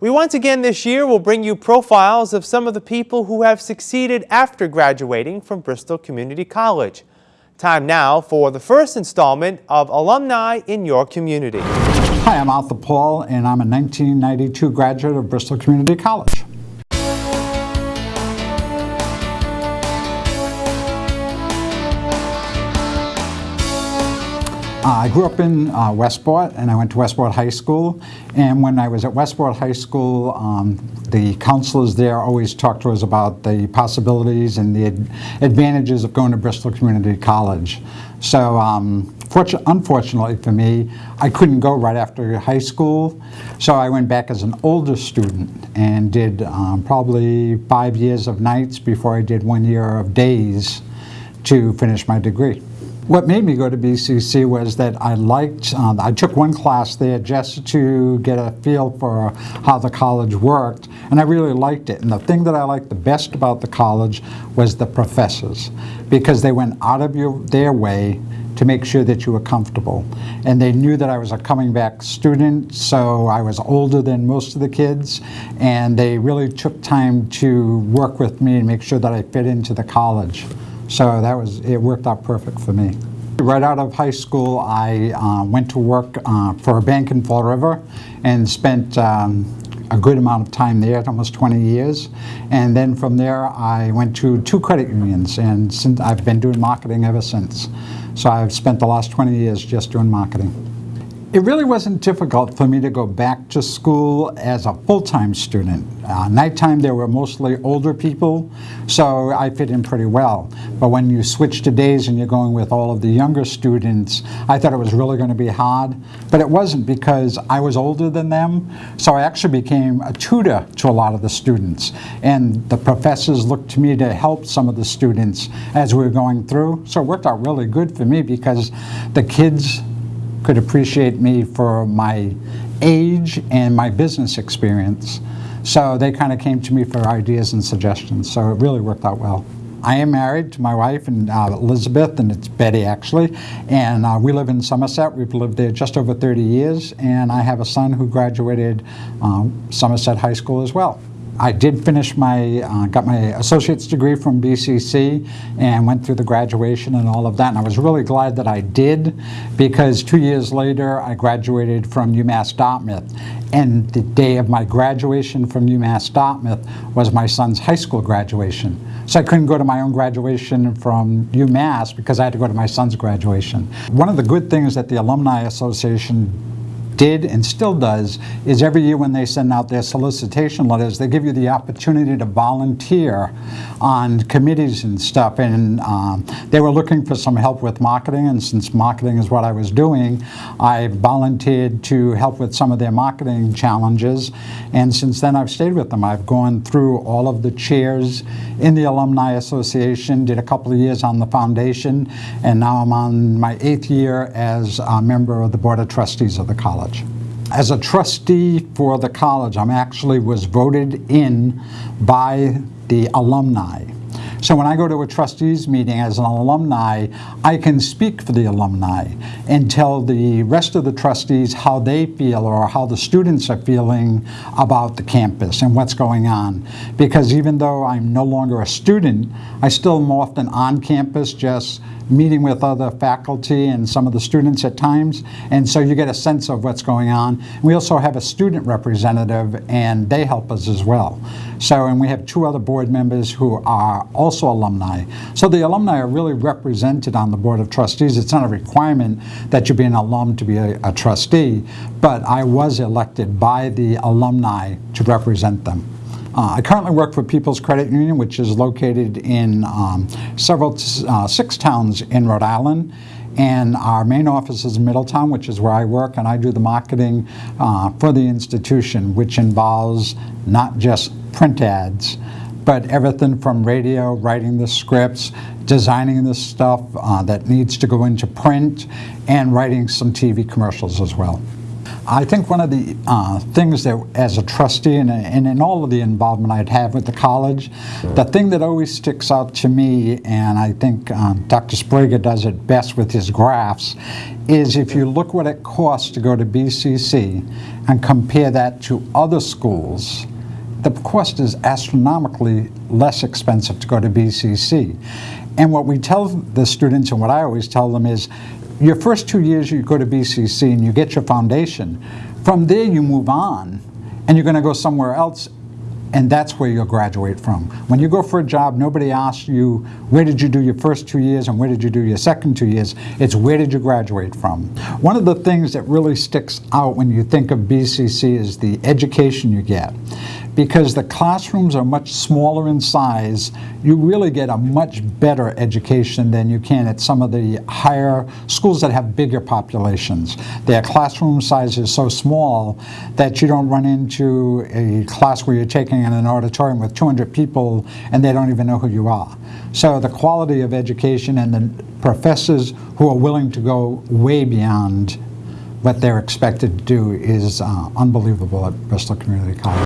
We once again this year will bring you profiles of some of the people who have succeeded after graduating from Bristol Community College. Time now for the first installment of Alumni in Your Community. Hi, I'm Arthur Paul, and I'm a 1992 graduate of Bristol Community College. Uh, I grew up in uh, Westport and I went to Westport High School and when I was at Westport High School um, the counselors there always talked to us about the possibilities and the ad advantages of going to Bristol Community College. So um, unfortunately for me I couldn't go right after high school so I went back as an older student and did um, probably five years of nights before I did one year of days to finish my degree. What made me go to BCC was that I liked, um, I took one class there just to get a feel for how the college worked, and I really liked it. And the thing that I liked the best about the college was the professors, because they went out of your, their way to make sure that you were comfortable. And they knew that I was a coming back student, so I was older than most of the kids, and they really took time to work with me and make sure that I fit into the college. So that was, it worked out perfect for me. Right out of high school, I uh, went to work uh, for a bank in Fall River and spent um, a good amount of time there, almost 20 years. And then from there, I went to two credit unions, and since I've been doing marketing ever since. So I've spent the last 20 years just doing marketing. It really wasn't difficult for me to go back to school as a full-time student. Uh, nighttime there were mostly older people, so I fit in pretty well. But when you switch to days and you're going with all of the younger students, I thought it was really going to be hard. But it wasn't because I was older than them, so I actually became a tutor to a lot of the students. And the professors looked to me to help some of the students as we were going through. So it worked out really good for me because the kids could appreciate me for my age and my business experience. So they kind of came to me for ideas and suggestions. So it really worked out well. I am married to my wife and uh, Elizabeth, and it's Betty actually, and uh, we live in Somerset. We've lived there just over 30 years, and I have a son who graduated um, Somerset High School as well. I did finish my, uh, got my associate's degree from BCC and went through the graduation and all of that. And I was really glad that I did because two years later I graduated from UMass Dartmouth. And the day of my graduation from UMass Dartmouth was my son's high school graduation. So I couldn't go to my own graduation from UMass because I had to go to my son's graduation. One of the good things that the Alumni Association did and still does is every year when they send out their solicitation letters, they give you the opportunity to volunteer on committees and stuff. And um, they were looking for some help with marketing, and since marketing is what I was doing, I volunteered to help with some of their marketing challenges. And since then, I've stayed with them. I've gone through all of the chairs in the Alumni Association, did a couple of years on the foundation, and now I'm on my eighth year as a member of the Board of Trustees of the college college. As a trustee for the college, I'm actually was voted in by the alumni. So when I go to a trustees meeting as an alumni, I can speak for the alumni and tell the rest of the trustees how they feel or how the students are feeling about the campus and what's going on. Because even though I'm no longer a student, I still am often on campus just meeting with other faculty and some of the students at times, and so you get a sense of what's going on. We also have a student representative, and they help us as well. So, and we have two other board members who are also alumni. So the alumni are really represented on the Board of Trustees. It's not a requirement that you be an alum to be a, a trustee, but I was elected by the alumni to represent them. Uh, I currently work for People's Credit Union, which is located in um, several, uh, six towns in Rhode Island. And our main office is in Middletown, which is where I work, and I do the marketing uh, for the institution, which involves not just print ads, but everything from radio, writing the scripts, designing the stuff uh, that needs to go into print, and writing some TV commercials as well. I think one of the uh, things that, as a trustee and, and in all of the involvement I'd have with the college, the thing that always sticks out to me, and I think um, Dr. Sbrega does it best with his graphs, is if you look what it costs to go to BCC and compare that to other schools, the cost is astronomically less expensive to go to BCC. And what we tell the students, and what I always tell them is, your first two years you go to BCC and you get your foundation. From there you move on, and you're going to go somewhere else, and that's where you'll graduate from. When you go for a job, nobody asks you, where did you do your first two years and where did you do your second two years? It's where did you graduate from? One of the things that really sticks out when you think of BCC is the education you get. Because the classrooms are much smaller in size, you really get a much better education than you can at some of the higher schools that have bigger populations. Their classroom size is so small that you don't run into a class where you're taking in an auditorium with 200 people and they don't even know who you are. So the quality of education and the professors who are willing to go way beyond what they're expected to do is uh, unbelievable at Bristol Community College.